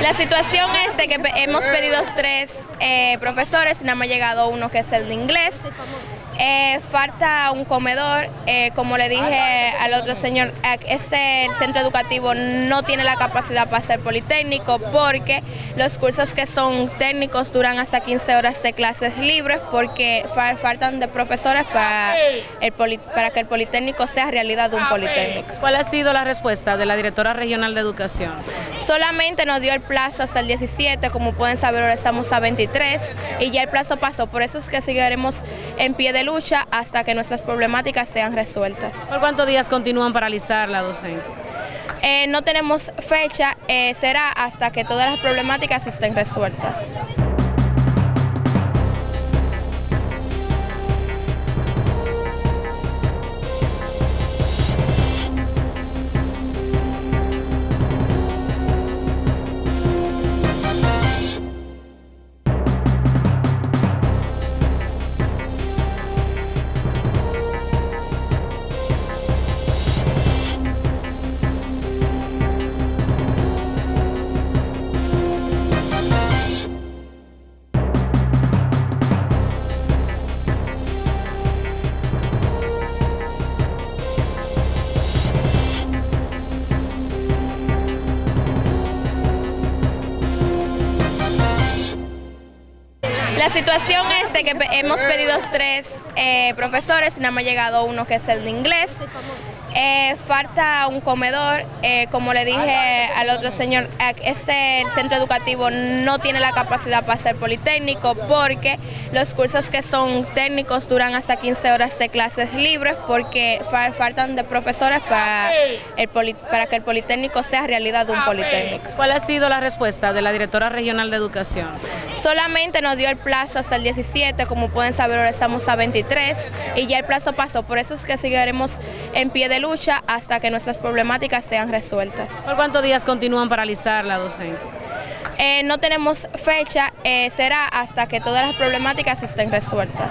La situación es de que hemos pedido tres eh, profesores y nada más ha llegado uno que es el de inglés. Eh, falta un comedor, eh, como le dije al otro señor, este centro educativo no tiene la capacidad para ser politécnico porque los cursos que son técnicos duran hasta 15 horas de clases libres porque faltan de profesores para, el para que el politécnico sea realidad de un politécnico. ¿Cuál ha sido la respuesta de la directora regional de educación? Solamente nos dio el plazo hasta el 17, como pueden saber ahora estamos a 23 y ya el plazo pasó, por eso es que seguiremos en pie de lucha hasta que nuestras problemáticas sean resueltas. ¿Por cuántos días continúan paralizar la docencia? Eh, no tenemos fecha, eh, será hasta que todas las problemáticas estén resueltas. La situación es de que hemos pedido tres eh, profesores y nada más ha llegado uno que es el de inglés. Eh, falta un comedor, eh, como le dije al otro señor, este centro educativo no tiene la capacidad para ser politécnico porque los cursos que son técnicos duran hasta 15 horas de clases libres porque faltan de profesores para, el para que el politécnico sea realidad de un politécnico. ¿Cuál ha sido la respuesta de la directora regional de educación? Solamente nos dio el plazo hasta el 17, como pueden saber ahora estamos a 23 y ya el plazo pasó, por eso es que seguiremos en pie de lucha hasta que nuestras problemáticas sean resueltas. ¿Por cuántos días continúan paralizar la docencia? Eh, no tenemos fecha, eh, será hasta que todas las problemáticas estén resueltas.